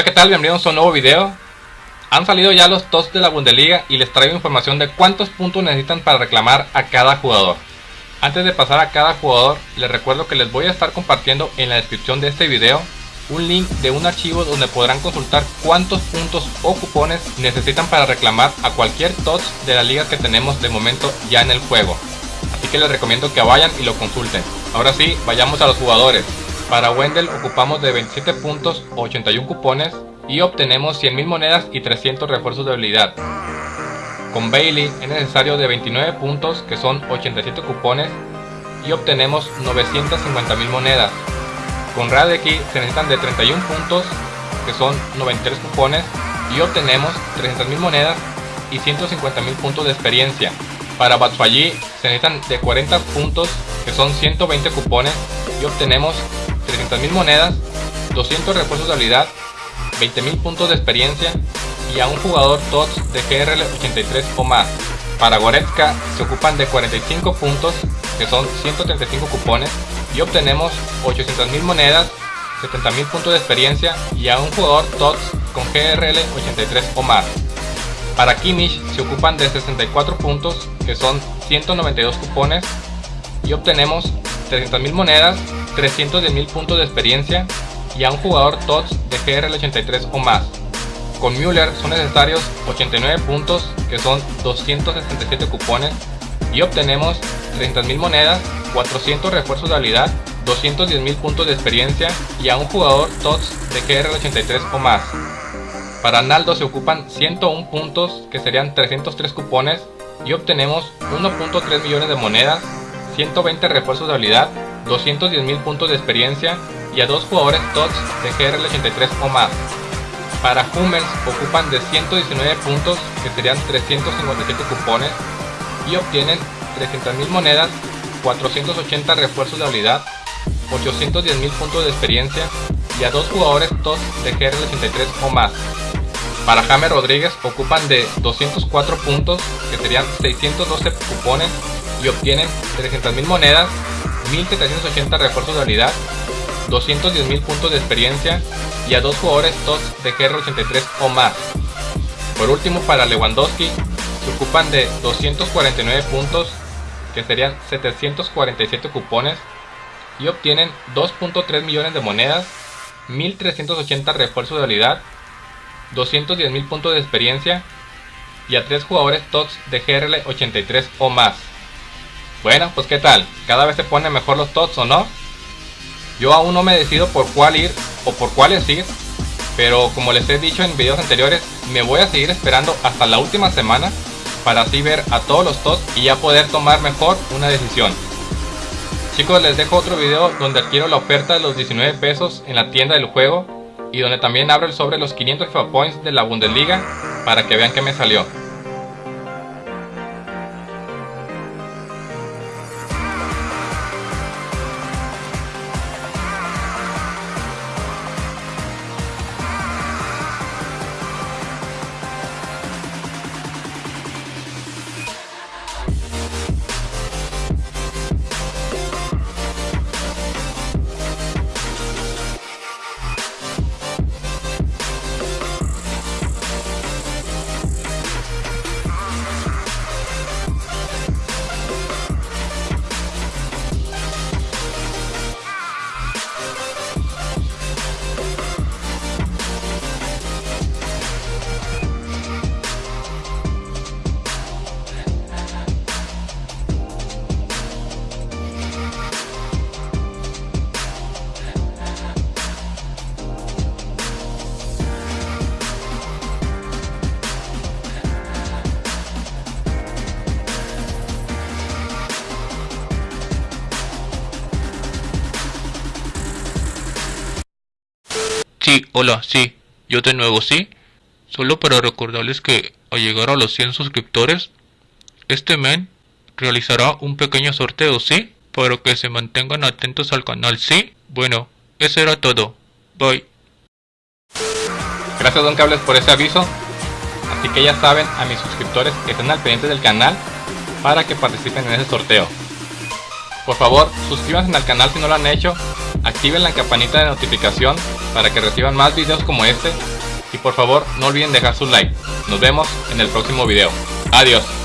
Hola qué tal, bienvenidos a un nuevo video. Han salido ya los TOTS de la Bundesliga y les traigo información de cuántos puntos necesitan para reclamar a cada jugador. Antes de pasar a cada jugador, les recuerdo que les voy a estar compartiendo en la descripción de este video un link de un archivo donde podrán consultar cuántos puntos o cupones necesitan para reclamar a cualquier TOTS de la liga que tenemos de momento ya en el juego. Así que les recomiendo que vayan y lo consulten. Ahora sí, vayamos a los jugadores para Wendell ocupamos de 27 puntos 81 cupones y obtenemos 100.000 monedas y 300 refuerzos de habilidad. Con Bailey es necesario de 29 puntos que son 87 cupones y obtenemos 950.000 monedas. Con Radeki se necesitan de 31 puntos que son 93 cupones y obtenemos 300.000 monedas y 150.000 puntos de experiencia. Para Batshuayi se necesitan de 40 puntos que son 120 cupones y obtenemos 300.000 monedas, 200 refuerzos de habilidad, 20.000 puntos de experiencia y a un jugador TOTS de GRL 83 o más. Para Goretzka se ocupan de 45 puntos, que son 135 cupones, y obtenemos 800.000 monedas, 70.000 puntos de experiencia y a un jugador TOTS con GRL 83 o más. Para Kimmich se ocupan de 64 puntos, que son 192 cupones, y obtenemos 300.000 monedas, 310.000 puntos de experiencia y a un jugador TOTS de GRL 83 o más. Con Müller son necesarios 89 puntos que son 267 cupones y obtenemos 30.000 monedas, 400 refuerzos de habilidad, 210.000 puntos de experiencia y a un jugador TOTS de GRL 83 o más. Para Naldo se ocupan 101 puntos que serían 303 cupones y obtenemos 1.3 millones de monedas, 120 refuerzos de habilidad, 210.000 puntos de experiencia y a dos jugadores TOTS de GRL 83 o más. Para Hummels ocupan de 119 puntos que serían 357 cupones y obtienen 300.000 monedas, 480 refuerzos de habilidad, 810.000 puntos de experiencia y a dos jugadores TOTS de GRL 83 o más. Para James Rodríguez ocupan de 204 puntos que serían 612 cupones y obtienen 300.000 monedas, 1780 refuerzos de habilidad, 210.000 puntos de experiencia y a dos jugadores TOTS de GR83 o más. Por último para Lewandowski se ocupan de 249 puntos que serían 747 cupones y obtienen 2.3 millones de monedas, 1380 refuerzos de habilidad, 210.000 puntos de experiencia y a tres jugadores TOTS de GRL 83 o más. Bueno, pues qué tal, cada vez se ponen mejor los TOTS o no. Yo aún no me decido por cuál ir o por cuáles ir, pero como les he dicho en videos anteriores, me voy a seguir esperando hasta la última semana para así ver a todos los TOTS y ya poder tomar mejor una decisión. Chicos, les dejo otro video donde adquiero la oferta de los 19 pesos en la tienda del juego y donde también abro el sobre los 500 FIFA Points de la Bundesliga para que vean que me salió. Sí, hola, sí, yo de nuevo, sí. Solo para recordarles que al llegar a los 100 suscriptores, este men realizará un pequeño sorteo, ¿sí? Para que se mantengan atentos al canal, ¿sí? Bueno, eso era todo. Bye. Gracias Don Cables por ese aviso. Así que ya saben a mis suscriptores que estén al pendiente del canal para que participen en ese sorteo. Por favor, suscríbanse al canal si no lo han hecho activen la campanita de notificación para que reciban más videos como este y por favor no olviden dejar su like. Nos vemos en el próximo video. Adiós.